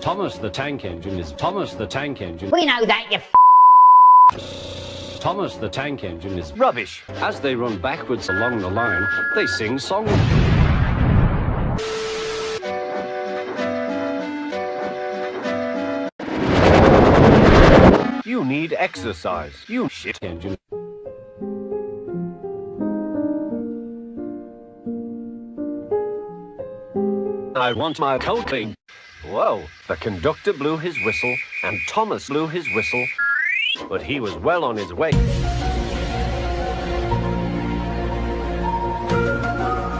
Thomas the Tank Engine is Thomas the Tank Engine. We know that, you Thomas the Tank Engine is rubbish. As they run backwards along the line, they sing songs. You need exercise, you shit engine. I want my coating. Whoa, the conductor blew his whistle, and Thomas blew his whistle, but he was well on his way.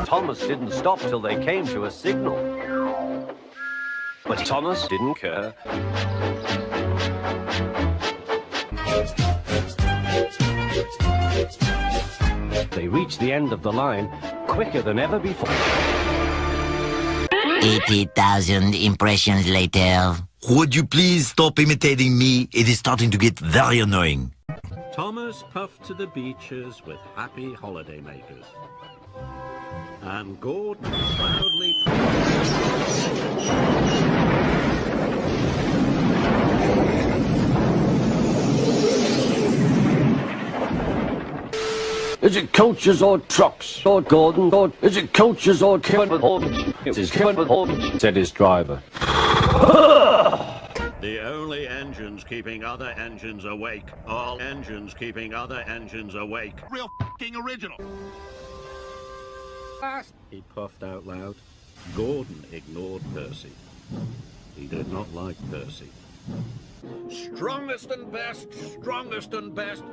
Thomas didn't stop till they came to a signal. But Thomas didn't care. They reached the end of the line quicker than ever before. 80,000 impressions later. Would you please stop imitating me? It is starting to get very annoying. Thomas puffed to the beaches with happy holidaymakers. And Gordon proudly... Is it coaches or trucks or Gordon or is it coaches or Kevin Horton? It is Kevin Horton, said his driver. The only engines keeping other engines awake. All engines keeping other engines awake. Real f***ing original. He puffed out loud. Gordon ignored Percy. He did not like Percy. Strongest and best, strongest and best.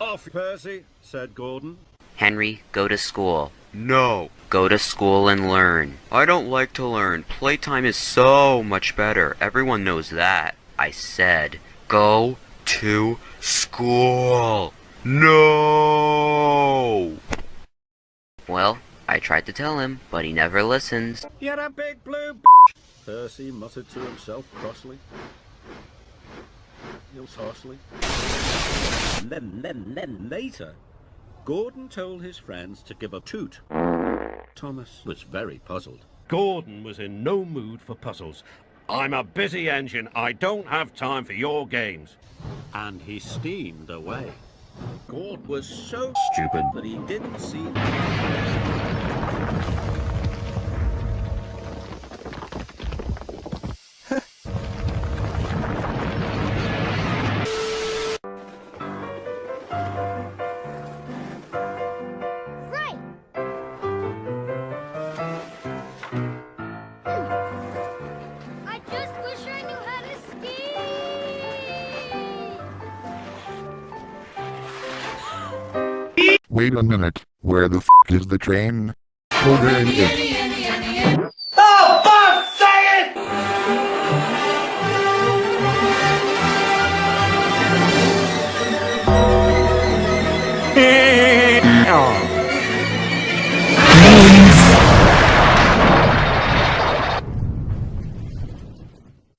Off, Percy, said Gordon. Henry, go to school. No. Go to school and learn. I don't like to learn. Playtime is so much better. Everyone knows that. I said, go to school. No! Well, I tried to tell him, but he never listens. You're a big blue Percy muttered to himself crossly. Saucily. And then, then, then later, Gordon told his friends to give a toot. Thomas was very puzzled. Gordon was in no mood for puzzles. I'm a busy engine. I don't have time for your games. And he steamed away. Gordon was so stupid that he didn't see... Wait a minute, where the f is the train? Oh, there it is.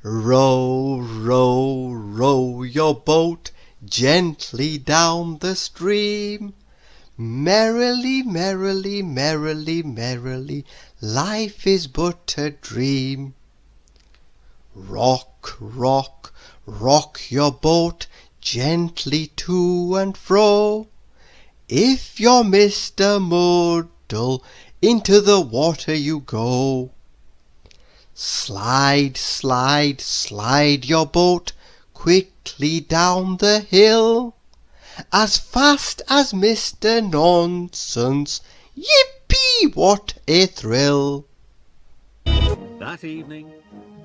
Row, row, row your boat gently down the stream. Merrily, merrily, merrily, merrily, life is but a dream. Rock, rock, rock your boat gently to and fro. If you're Mr. Muddle, into the water you go. Slide, slide, slide your boat quickly down the hill, as fast as Mr. Nonsense. Yippee! What a thrill! That evening,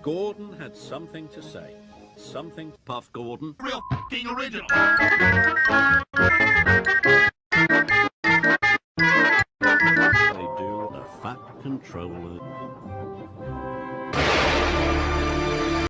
Gordon had something to say. Something, Puff Gordon. Real f***ing original. They do a fat controller.